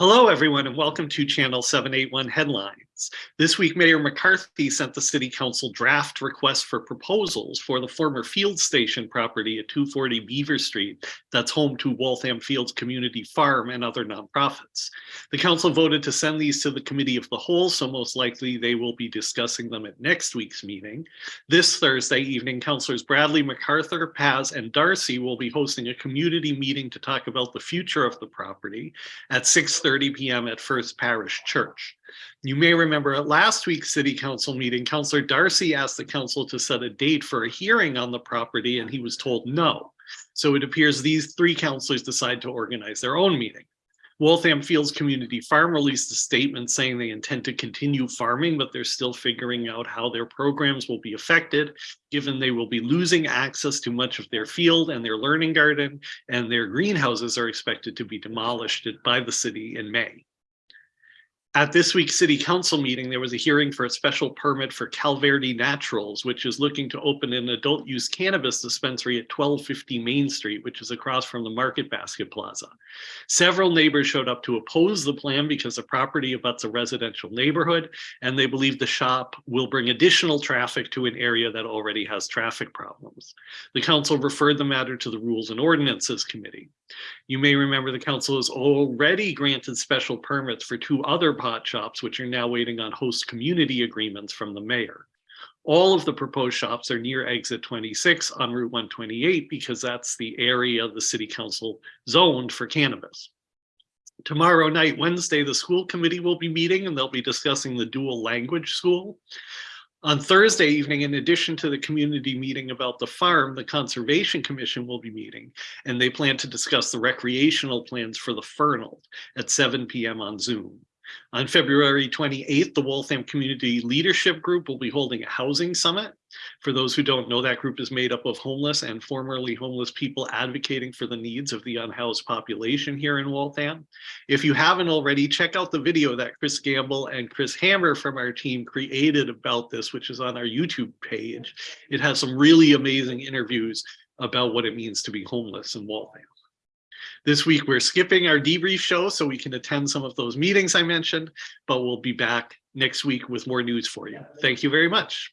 Hello, everyone, and welcome to Channel 781 This week, Mayor McCarthy sent the City Council draft request for proposals for the former field station property at 240 Beaver Street that's home to Waltham Fields Community Farm and other nonprofits. The council voted to send these to the Committee of the Whole, so most likely they will be discussing them at next week's meeting. This Thursday evening, Councilors Bradley, MacArthur, Paz, and Darcy will be hosting a community meeting to talk about the future of the property at 6 30 p.m. at First Parish Church. You may remember at last week's city council meeting, Councillor Darcy asked the council to set a date for a hearing on the property and he was told no. So it appears these three councillors decide to organize their own meeting. Waltham Fields Community Farm released a statement saying they intend to continue farming, but they're still figuring out how their programs will be affected, given they will be losing access to much of their field and their learning garden, and their greenhouses are expected to be demolished by the city in May. At this week's city council meeting, there was a hearing for a special permit for Calverde Naturals, which is looking to open an adult use cannabis dispensary at 1250 Main Street, which is across from the Market Basket Plaza. Several neighbors showed up to oppose the plan because the property abuts a residential neighborhood, and they believe the shop will bring additional traffic to an area that already has traffic The council referred the matter to the Rules and Ordinances Committee. You may remember the council has already granted special permits for two other pot shops, which are now waiting on host community agreements from the mayor. All of the proposed shops are near exit 26 on Route 128 because that's the area the city council zoned for cannabis. Tomorrow night, Wednesday, the school committee will be meeting and they'll be discussing the dual language school. On Thursday evening, in addition to the community meeting about the farm, the Conservation Commission will be meeting, and they plan to discuss the recreational plans for the Fernald at 7 p.m. on Zoom. On February 28th, the Waltham Community Leadership Group will be holding a housing summit. For those who don't know, that group is made up of homeless and formerly homeless people advocating for the needs of the unhoused population here in Waltham. If you haven't already, check out the video that Chris Gamble and Chris Hammer from our team created about this, which is on our YouTube page. It has some really amazing interviews about what it means to be homeless in Waltham. This week, we're skipping our debrief show so we can attend some of those meetings I mentioned, but we'll be back next week with more news for you. Thank you very much.